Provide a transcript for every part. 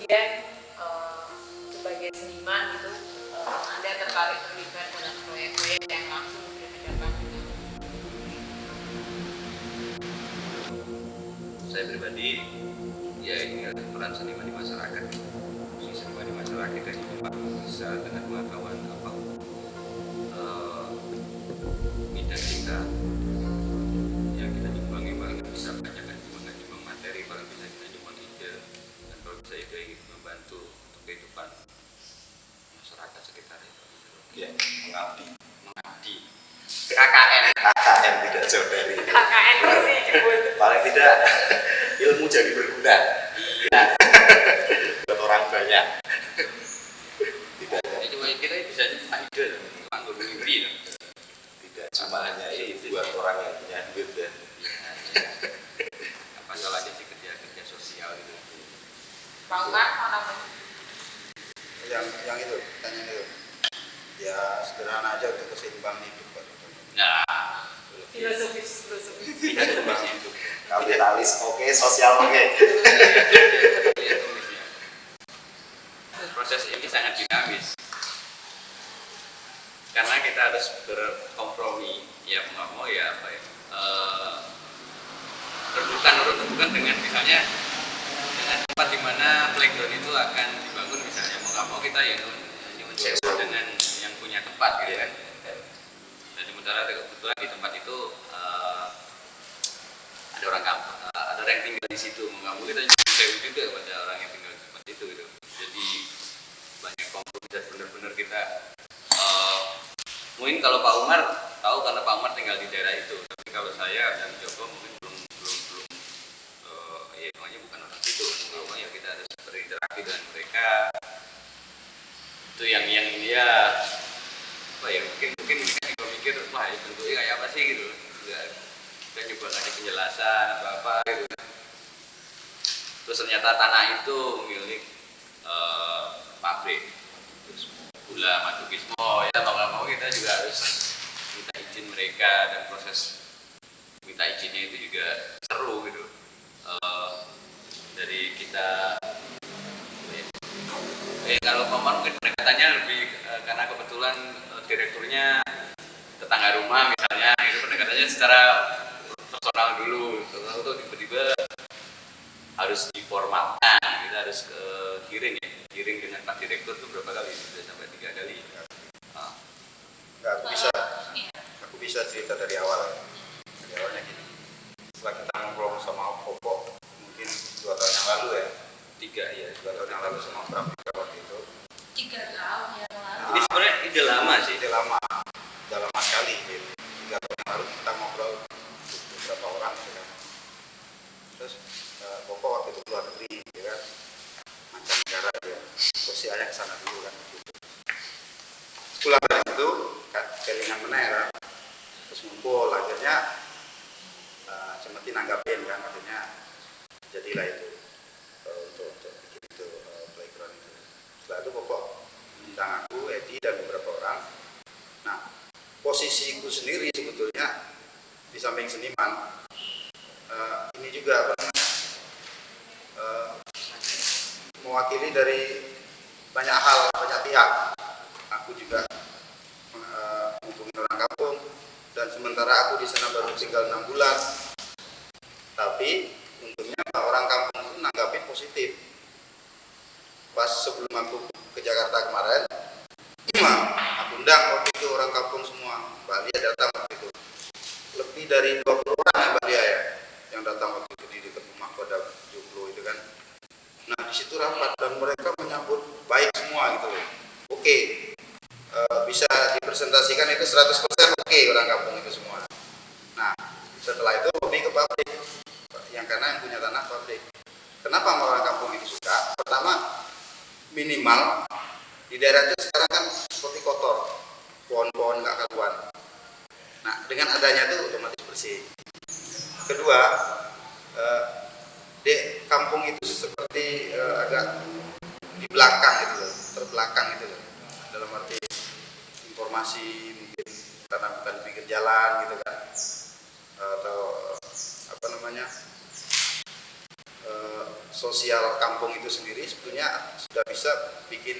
kemudian uh, sebagai seniman gitu uh, anda tertarik terlibat dalam proyek-proyek yang langsung berhadapan dengan saya pribadi ya ini peran seniman di masyarakat. Fungsi seniman di masyarakat dari Pak bisa dengan pengetahuan apa uh, bidang kita membantu untuk kehidupan masyarakat sekitar itu. Ya mengabdi. Mengabdi. KKN KKN tidak jauh dari itu. KKN itu sih disebut. Paling tidak ilmu jadi berguna. Ya. buat orang banyak. Tidak. Ya cuma kita bisa cuma ide cuma mimpi loh. tidak cuma hanya itu buat orang yang punya duit dan apa salahnya sih kerja kerja sosial gitu. Mau namanya yang yang itu tanya itu ya sederhana aja untuk keseimbangan hidup Pak. nah filosofis filosofis tidak tulis itu kapitalis Iya, tulisnya. proses ini sangat dinamis. Karena kita harus berkompromi ya mau mau ya apa ya rebutan dengan misalnya dengan tempat di mana playground itu akan dibangun misalnya. Mau nggak mau kita yang nyuwun sewa dengan yang punya tempat gitu kan. Dan sementara kebetulan di tempat itu eh, ada orang kampung ada yang tinggal di situ. Nggak kita juga pada orang yang tinggal di tempat itu gitu. Jadi banyak kompromi dan benar-benar kita eh, mungkin kalau Pak Umar tahu karena Pak Umar tinggal di daerah itu. Tapi kalau saya dan Joko mungkin belum belum belum eh, ya namanya bukan orang situ. Mau ya kita harus berinteraksi dengan mereka. Itu yang yang dia apa ya mungkin mungkin juga mikir wah ya bentuknya kayak apa sih? Gitu. Kita coba ngasih penjelasan apa apa terus ternyata tanah itu milik eh, pabrik. Terus gula bismo ya mau nggak mau kita juga harus minta izin mereka dan proses minta izinnya itu juga seru gitu. Eh, dari kita eh kalau Paman mungkin pendekatannya lebih eh, karena kebetulan direkturnya tetangga rumah misalnya itu pendekatannya secara personal dulu. Personal itu tiba-tiba harus diformalkan kita harus ke giring ya. Giring dengan Pak Direktur itu berapa kali? Sudah sampai tiga kali. Ah, Nggak, aku bisa. Iya. aku bisa cerita dari awal. Dari awalnya gini. Setelah kita ngobrol sama Popo mungkin dua tahun yang lalu ya. Tiga ya dua tahun yang lalu sama Pratika waktu itu. Tiga tahun yang lalu. Ini sebenarnya ide lama sih. Itu lama. Lama sekali gitu. tiga tahun yang lalu kita ngobrol beberapa orang gitu kan terus eh, Popo waktu itu keluar negeri gitu kan mancanegara dia terus si ayah ke sana dulu kan gitu. pulang dari itu kan kelingan menera terus ngumpul akhirnya uh, cemeti nanggapin kan akhirnya jadilah itu eh, untuk untuk bikin itu eh, playground itu. Setelah itu pokok undang aku Edi dan beberapa orang. Nah posisiku sendiri sebetulnya di samping seniman eh, ini juga namanya eh, mewakili dari banyak hal banyak pihak. Aku juga menghubungi orang kampung dan sementara aku di sana baru tinggal enam bulan. Tapi orang kampung itu nanggapin positif. Pas sebelum aku ke Jakarta kemarin aku undang waktu itu orang kampung semua. Mbak Lia datang waktu itu. Lebih dari 20 orang ya Mbak Lia ya yang datang waktu itu di dekat rumah Kodam Joglo itu kan nah di situ rapat dan mereka menyambut baik semua gitu loh oke eh, bisa dipresentasikan itu 100% oke orang kampung itu semua nah setelah itu lebih ke pabrik yang karena yang punya tanah pabrik kenapa orang kampung itu suka pertama minimal di daerah itu sekarang kan seperti kotor. Pohon-pohon nggak karuan. Nah dengan adanya itu otomatis bersih. Kedua eh, di kampung itu seperti eh, agak di belakang gitu loh terbelakang gitu loh. Dalam arti informasi mungkin karena bukan pinggir jalan gitu kan. Atau apa namanya eh, sosial kampung itu sendiri sebetulnya sudah bisa bikin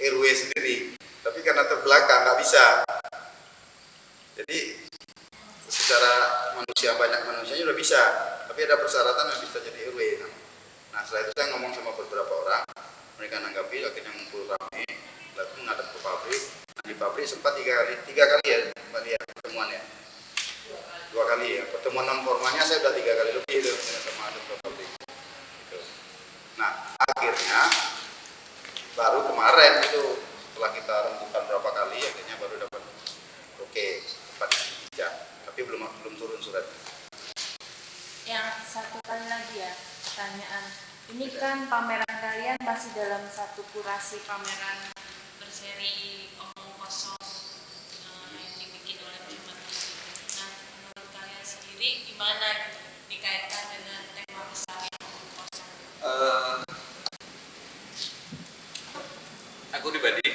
RW sendiri. Tapi karena terbelakang nggak bisa. Jadi secara manusia banyak manusianya udah bisa. Tapi ada persyaratan yang bisa jadi RW nah setelah itu saya ngomong sama beberapa orang. Mereka nanggapi akhirnya ngumpul rame. Lalu ngadep ke pabrik. Nah, di pabrik sempat tiga kali tiga kali ya mbak Lia pertemuannya dua kali ya. Pertemuan non formalnya saya udah tiga kali lebih itu sama nah akhirnya baru kemarin itu setelah kita rembukan berapa kali akhirnya baru dapat oke tempat bijak tapi belum belum turun suratnya. Yang satu kali lagi ya pertanyaan. Ini kan pameran kalian masih dalam satu kurasi pameran berseri omong kosong eh, yang dibikin oleh teman Nah, menurut kalian sendiri gimana gitu, dikaitkan dengan tema besar yang omong kosong? Eh, aku pribadi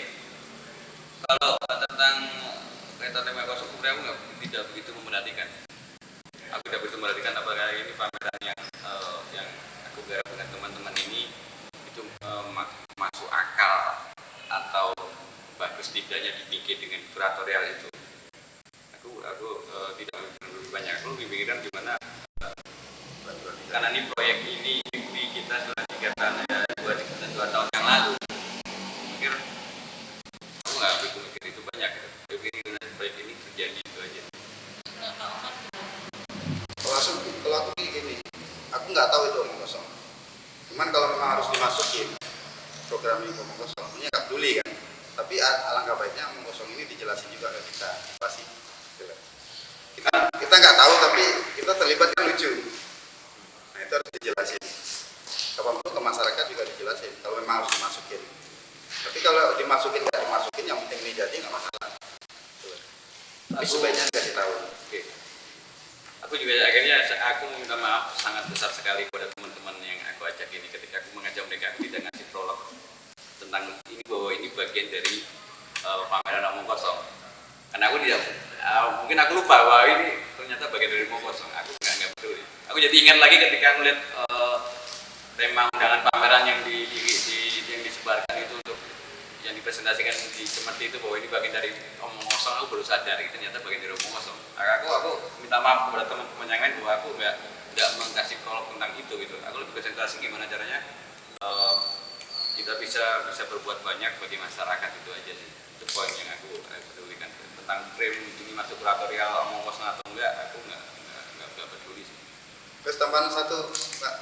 kalau tentang kereta tema kosong sebenarnya aku nggak tidak begitu memperhatikan aku tidak begitu memperhatikan apakah ini pameran yang eh, yang aku garap dengan teman-teman ini itu eh, ma- masuk akal atau bagus tidaknya dibikin dengan kuratorial itu. Aku aku eh, tidak lebih banyak. Aku lebih pikiran gimana karena ini proyek ini di kita sudah tiga tahun ya, dua, dua tahun yang lalu. Mikir aku nggak begitu mikir itu banyak gitu. Aku pikir proyek ini terjadi itu aja. Kalau aku kalau aku gini aku nggak tahu itu omong kosong. Cuman kalau memang harus dimasukin program ini omong kosong ini nggak peduli kan tapi alangkah baiknya omong kosong ini dijelasin juga ke kita. Pasti kita kita nggak tahu tapi kita terlibat kan lucu. Nah itu harus dijelasin. Kapan pun ke masyarakat juga dijelasin kalau memang harus dimasukin. Tapi kalau dimasukin nggak dimasukin yang penting ini jadi nggak masalah. Tapi Aku- sebaiknya dikasih tahu. Oke. Aku juga akhirnya aku minta maaf sangat besar sekali kepada teman-teman yang aku ajak ini ketika aku mengajak mereka aku tidak ngasih prolog tentang ini bahwa ini bagian dari uh, pameran omong kosong. Karena aku tidak uh, mungkin aku lupa bahwa ini ternyata bagian dari omong kosong. Aku nggak nggak peduli. Aku jadi ingat lagi ketika melihat uh, tema undangan pameran yang di, di, di- yang disebarkan itu untuk yang dipresentasikan di seperti itu bahwa ini bagian dari omong kosong aku baru sadar itu ternyata bagian dari omong kosong aku aku minta maaf kepada teman-teman yang lain bahwa aku nggak nggak mengkasih prolog tentang itu gitu aku lebih konsentrasi gimana caranya eh, bisa bisa berbuat banyak bagi masyarakat itu aja sih. Itu poin yang aku eh, pedulikan. Tentang frame ini masuk kuratorial omong kosong atau enggak aku nggak nggak nggak, nggak peduli sih. Terus tambahan satu mbak.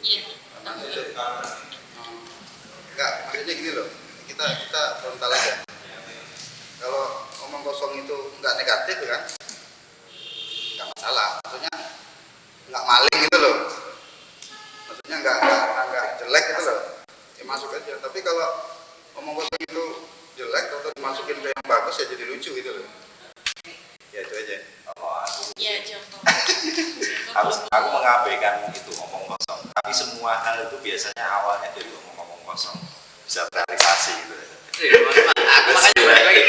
Iya. enggak maksudnya gini loh. Kita kita frontal aja. Kalau omong kosong itu nggak negatif kan nggak masalah. Maksudnya nggak maling gitu loh. Maksudnya nggak nggak nggak jelek gitu loh masuk aja tapi kalau omong kosong itu jelek atau dimasukin ke yang bagus ya jadi lucu gitu loh ya itu aja Kalau aku Iya, contoh. aku, aku mengabaikan itu omong kosong tapi semua hal itu biasanya awalnya dari omong-omong kosong bisa terrealisasi gitu Iya, aku makanya balik lagi.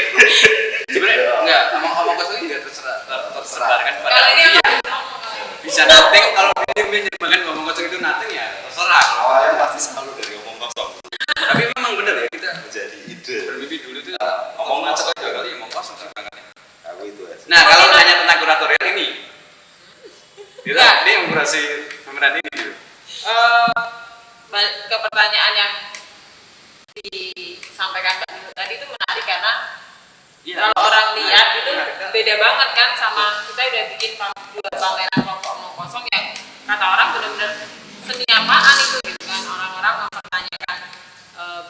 Sebenarnya enggak, omong omong kosong ini enggak terserah ter- tersebarkan pada Kalau ini dia. apa? Ngomong kalau ini. Bisa nothing kalau dia menyebabkan ngomong kosong itu nothing ya terserah. awalnya pasti selalu dari omong kosong Tapi memang benar ya kita menjadi ide bermimpi dulu tuh Omong omong kosong. kosong aja kali omong kosong sih banget. aku itu aja Nah kalau tanya tentang kuratorial ini, kita dia yang kurasi pemeran ini gitu. Eh, balik ke pertanyaan yang disampaikan Mbak Nino tadi itu menarik karena Iya. kalau orang lihat itu Menarik. beda banget kan sama kita udah bikin pam- dua pameran kelompok omong kosong yang kata orang benar-benar seni apaan itu gitu kan? Orang-orang mempertanyakan eh,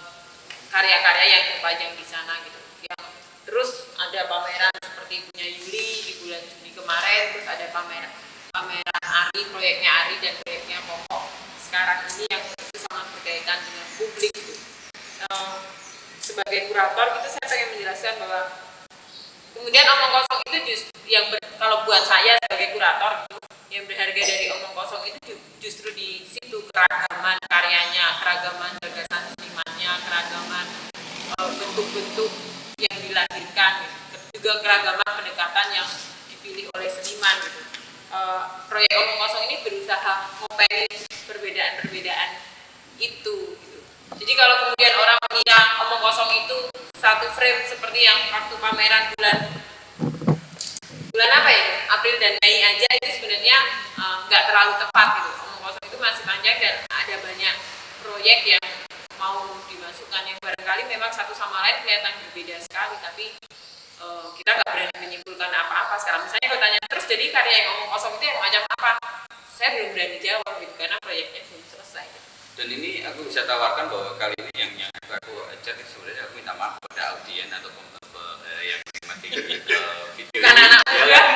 karya-karya yang terpajang di sana gitu. Yang terus ada pameran seperti punya Yuli di bulan Juni kemarin terus ada pameran pameran Ari proyeknya Ari dan proyeknya Koko sekarang ini yang itu sangat berkaitan dengan publik gitu. Eh, sebagai kurator gitu saya pengen menjelaskan bahwa kemudian omong kosong itu justru yang ber- kalau buat saya sebagai kurator yang berharga dari omong kosong itu ju- justru di situ keragaman karyanya keragaman gagasan senimannya keragaman eh, bentuk-bentuk yang dilahirkan gitu. juga keragaman pendekatan yang dipilih oleh seniman gitu Eh, proyek omong kosong ini berusaha ngopein perbedaan-perbedaan itu gitu. jadi kalau kemudian orang mengira omong kosong itu satu frame seperti yang waktu pameran bulan bulan apa ya? April dan Mei aja itu sebenarnya eh, nggak terlalu tepat gitu. Omong kosong itu masih panjang dan ada banyak proyek yang mau dimasukkan. Yang barangkali memang satu sama lain kelihatan berbeda sekali tapi eh, kita nggak berani menyimpulkan apa-apa sekarang. Misalnya kalau tanya terus jadi karya yang omong kosong itu yang macam apa? Saya belum berani jawab gitu karena proyeknya belum selesai. Gitu. dan ini aku bisa tawarkan bahwa kali ini yang yang aku, ini sebenarnya aku minta maaf pada audien atau eh, yang menikmati eh, video bukan ini. anak Ya muda kan?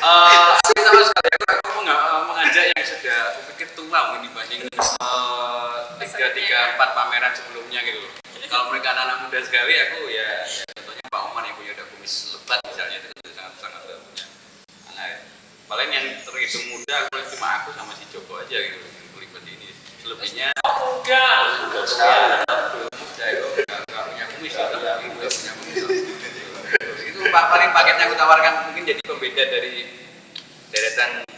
Eh, aku sama sekali aku, aku menga- eh, mengajak yang sudah aku pikir tua mungkin dibanding eh, tiga tiga empat pameran sebelumnya gitu loh. Kalau mereka anak-anak muda sekali, aku ya, ya contohnya Pak Oman yang punya udah kumis lebat misalnya itu kan sangat sangat punya anak ya. Paling yang terhitung muda aku cuma aku sama si Joko aja gitu yang terlibat ini. Selebihnya muda saya itu nggak nggak punya kumis punya kumis. Itu pa- paling paketnya aku tawarkan mungkin jadi pembeda dari deretan